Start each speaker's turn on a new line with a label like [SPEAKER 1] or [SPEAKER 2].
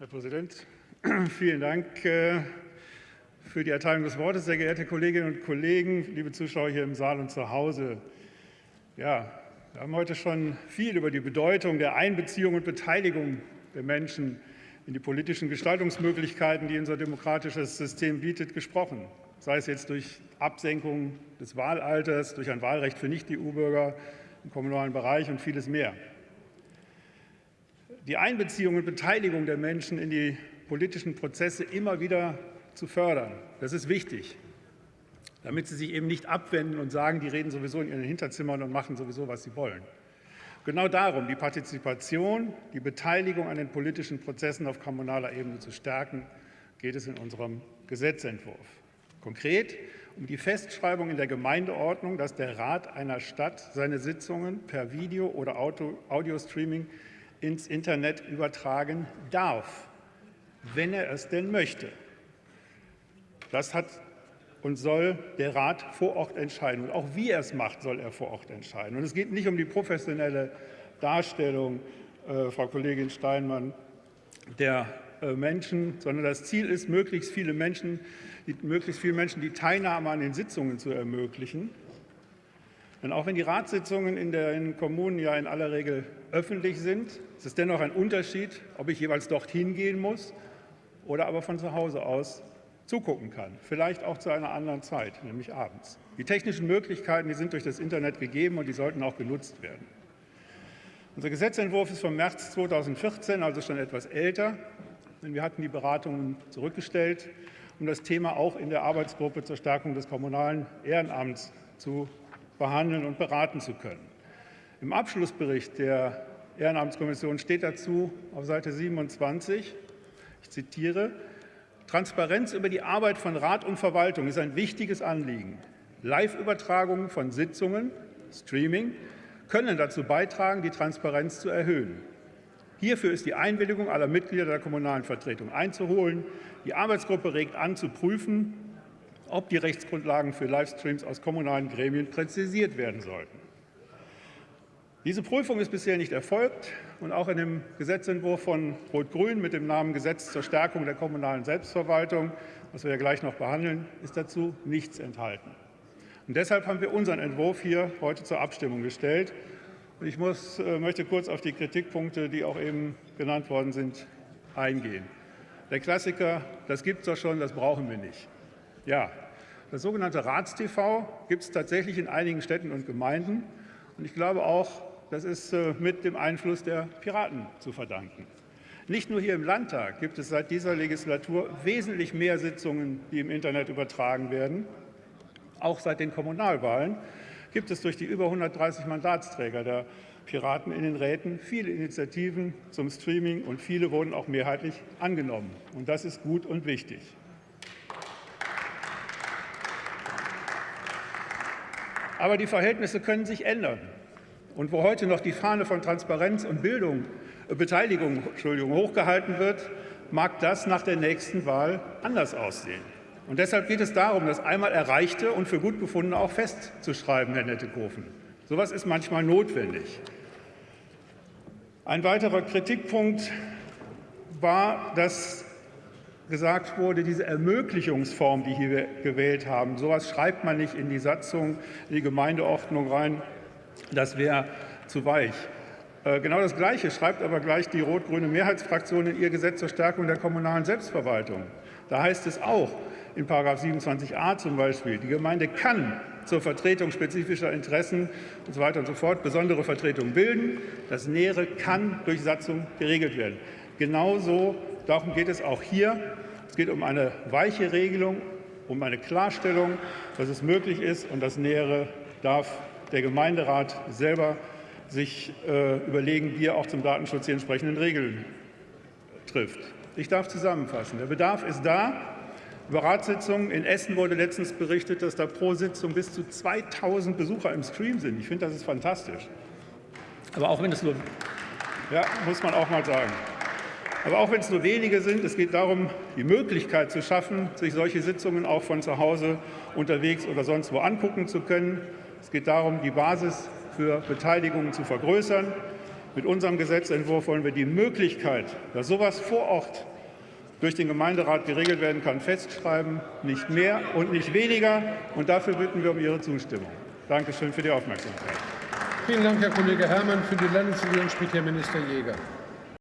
[SPEAKER 1] Herr Präsident, vielen Dank äh, für die Erteilung des Wortes, sehr geehrte Kolleginnen und Kollegen, liebe Zuschauer hier im Saal und zu Hause. Ja, wir haben heute schon viel über die Bedeutung der Einbeziehung und Beteiligung der Menschen in die politischen Gestaltungsmöglichkeiten, die unser demokratisches System bietet, gesprochen. Sei es jetzt durch Absenkung des Wahlalters, durch ein Wahlrecht für Nicht-EU-Bürger im kommunalen Bereich und vieles mehr. Die Einbeziehung und Beteiligung der Menschen in die politischen Prozesse immer wieder zu fördern, das ist wichtig damit sie sich eben nicht abwenden und sagen, die reden sowieso in ihren Hinterzimmern und machen sowieso, was sie wollen. Genau darum, die Partizipation, die Beteiligung an den politischen Prozessen auf kommunaler Ebene zu stärken, geht es in unserem Gesetzentwurf. Konkret um die Festschreibung in der Gemeindeordnung, dass der Rat einer Stadt seine Sitzungen per Video- oder Audio-Streaming ins Internet übertragen darf, wenn er es denn möchte. Das hat und soll der Rat vor Ort entscheiden. Und auch wie er es macht, soll er vor Ort entscheiden. Und es geht nicht um die professionelle Darstellung, äh, Frau Kollegin Steinmann, der äh, Menschen, sondern das Ziel ist, möglichst viele Menschen, die, möglichst vielen Menschen die Teilnahme an den Sitzungen zu ermöglichen. Denn auch wenn die Ratssitzungen in den Kommunen ja in aller Regel öffentlich sind, ist es dennoch ein Unterschied, ob ich jeweils dorthin gehen muss oder aber von zu Hause aus zugucken kann, vielleicht auch zu einer anderen Zeit, nämlich abends. Die technischen Möglichkeiten die sind durch das Internet gegeben und die sollten auch genutzt werden. Unser Gesetzentwurf ist vom März 2014, also schon etwas älter, denn wir hatten die Beratungen zurückgestellt, um das Thema auch in der Arbeitsgruppe zur Stärkung des kommunalen Ehrenamts zu behandeln und beraten zu können. Im Abschlussbericht der Ehrenamtskommission steht dazu auf Seite 27, ich zitiere, Transparenz über die Arbeit von Rat und Verwaltung ist ein wichtiges Anliegen. Live-Übertragungen von Sitzungen, Streaming, können dazu beitragen, die Transparenz zu erhöhen. Hierfür ist die Einwilligung aller Mitglieder der kommunalen Vertretung einzuholen. Die Arbeitsgruppe regt an, zu prüfen, ob die Rechtsgrundlagen für Livestreams aus kommunalen Gremien präzisiert werden sollten. Diese Prüfung ist bisher nicht erfolgt und auch in dem Gesetzentwurf von Rot-Grün mit dem Namen Gesetz zur Stärkung der kommunalen Selbstverwaltung, was wir ja gleich noch behandeln, ist dazu nichts enthalten. Und deshalb haben wir unseren Entwurf hier heute zur Abstimmung gestellt. Und ich muss, äh, möchte kurz auf die Kritikpunkte, die auch eben genannt worden sind, eingehen. Der Klassiker, das gibt es doch schon, das brauchen wir nicht. Ja, das sogenannte Ratstv gibt es tatsächlich in einigen Städten und Gemeinden. Und ich glaube auch, das ist äh, mit dem Einfluss der Piraten zu verdanken. Nicht nur hier im Landtag gibt es seit dieser Legislatur wesentlich mehr Sitzungen, die im Internet übertragen werden. Auch seit den Kommunalwahlen gibt es durch die über 130 Mandatsträger der Piraten in den Räten viele Initiativen zum Streaming und viele wurden auch mehrheitlich angenommen. Und das ist gut und wichtig. Aber die Verhältnisse können sich ändern. Und wo heute noch die Fahne von Transparenz und Bildung, äh, Beteiligung Entschuldigung, hochgehalten wird, mag das nach der nächsten Wahl anders aussehen. Und deshalb geht es darum, das einmal Erreichte und für gut befundene auch festzuschreiben, Herr Nettekofen. So etwas ist manchmal notwendig. Ein weiterer Kritikpunkt war, dass gesagt wurde, diese Ermöglichungsform, die hier gewählt haben, so etwas schreibt man nicht in die Satzung, in die Gemeindeordnung rein, das wäre zu weich. Äh, genau das Gleiche schreibt aber gleich die rot-grüne Mehrheitsfraktion in ihr Gesetz zur Stärkung der kommunalen Selbstverwaltung. Da heißt es auch in 27a zum Beispiel, die Gemeinde kann zur Vertretung spezifischer Interessen und so weiter und so fort besondere Vertretungen bilden. Das Nähere kann durch Satzung geregelt werden. Genauso, darum geht es auch hier. Es geht um eine weiche Regelung, um eine Klarstellung, dass es möglich ist und das Nähere darf der Gemeinderat selber sich äh, überlegen, wie er auch zum Datenschutz die entsprechenden Regeln trifft. Ich darf zusammenfassen. Der Bedarf ist da. Über Ratssitzungen in Essen wurde letztens berichtet, dass da pro Sitzung bis zu 2000 Besucher im Stream sind. Ich finde, das ist fantastisch. Aber auch wenn es nur, ja, muss man auch mal sagen. Aber auch wenn es nur wenige sind, es geht darum, die Möglichkeit zu schaffen, sich solche Sitzungen auch von zu Hause unterwegs oder sonst wo angucken zu können. Es geht darum, die Basis für Beteiligungen zu vergrößern. Mit unserem Gesetzentwurf wollen wir die Möglichkeit, dass sowas vor Ort durch den Gemeinderat geregelt werden kann, festschreiben, nicht mehr und nicht weniger. Und dafür bitten wir um Ihre Zustimmung. Danke schön für die Aufmerksamkeit.
[SPEAKER 2] Vielen Dank, Herr Kollege Herrmann. Für die Landesregierung spricht Herr Minister Jäger.